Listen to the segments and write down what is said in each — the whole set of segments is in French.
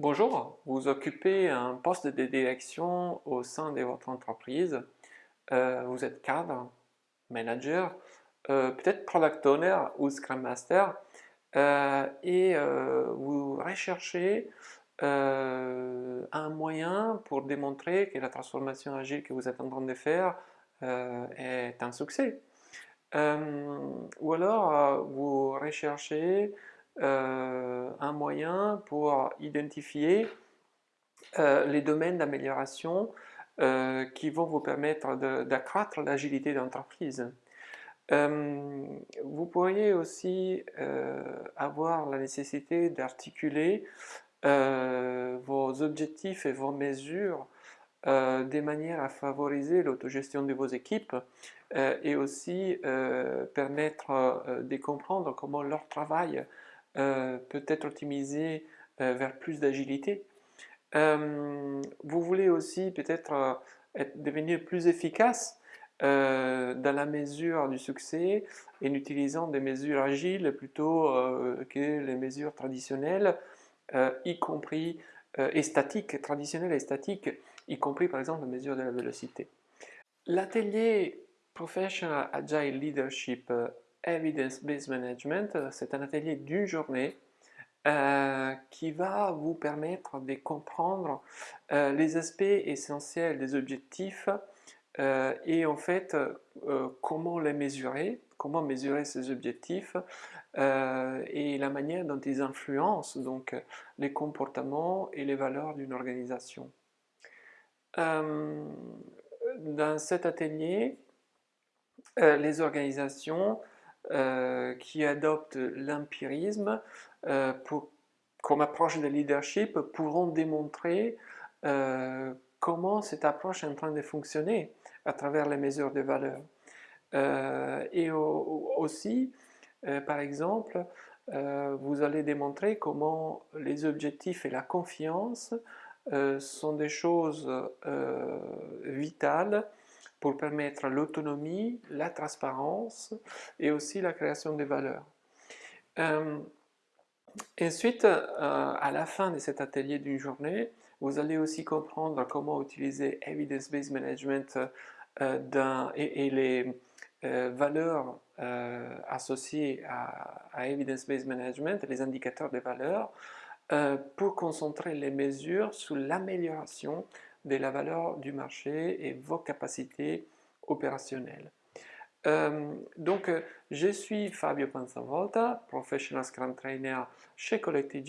Bonjour, vous occupez un poste de direction au sein de votre entreprise. Euh, vous êtes cadre, manager, euh, peut-être product owner ou scrum master euh, et vous recherchez un moyen pour démontrer que la transformation agile que vous êtes en train de faire est un succès. ou alors vous recherchez euh, un moyen pour identifier euh, les domaines d'amélioration euh, qui vont vous permettre d'accroître l'agilité d'entreprise. vous pourriez aussi avoir la nécessité d'articuler vos objectifs et vos mesures des manières à favoriser l'autogestion de vos équipes et aussi permettre de comprendre comment leur travail euh, peut être optimisé euh, vers plus d'agilité. Euh, vous voulez aussi peut-être devenir plus efficace dans la mesure du succès en utilisant des mesures agiles plutôt que les mesures traditionnelles, y compris et statiques, traditionnelles et statiques, y compris par exemple la mesure de la vélocité. L'atelier Professional Agile Leadership Evidence-Based Management, c'est un atelier d'une journée euh, qui va vous permettre de comprendre euh, les aspects essentiels des objectifs euh, et en fait comment les mesurer, comment mesurer ces objectifs et la manière dont ils influencent donc les comportements et les valeurs d'une organisation. dans cet atelier, les organisations euh, qui adoptent l'empirisme euh, comme approche de leadership pourront démontrer euh, comment cette approche est en train de fonctionner à travers les mesures de valeur. et aussi, par exemple, vous allez démontrer comment les objectifs et la confiance sont des choses vitales pour permettre l'autonomie, la transparence et aussi la création de valeurs. Euh, ensuite, euh, à la fin de cet atelier d'une journée, vous allez aussi comprendre comment utiliser Evidence-Based Management euh, et, les valeurs associées à, à Evidence-Based Management, les indicateurs de valeurs, pour concentrer les mesures sur l'amélioration de la valeur du marché et vos capacités opérationnelles. Euh, donc, euh, je suis Fabio Panzavolta, Professional Scrum Trainer chez Collective.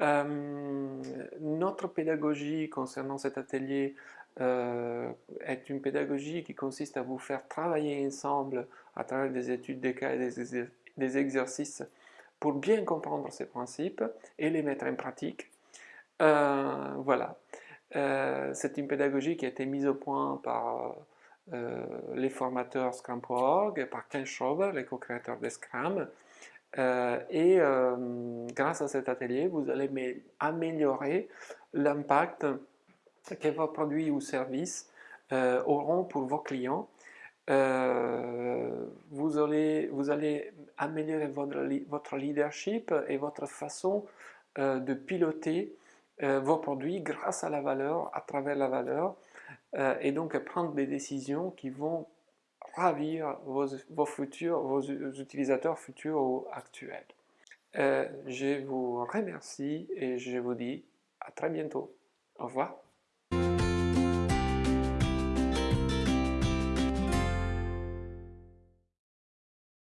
Euh, notre pédagogie concernant cet atelier est une pédagogie qui consiste à vous faire travailler ensemble à travers des études des cas et des exercices pour bien comprendre ces principes et les mettre en pratique euh, voilà. Euh, c'est une pédagogie qui a été mise au point par euh, les formateurs Scrum.org, par Ken Schrober, les co-créateurs de Scrum. et grâce à cet atelier, vous allez améliorer l'impact que vos produits ou services auront pour vos clients. vous, allez, améliorer votre leadership et votre façon de piloter euh, vos produits grâce à la valeur, à travers la valeur, euh, et donc prendre des décisions qui vont ravir vos, futurs, vos utilisateurs futurs ou actuels. Euh, je vous remercie et je vous dis à très bientôt. Au revoir.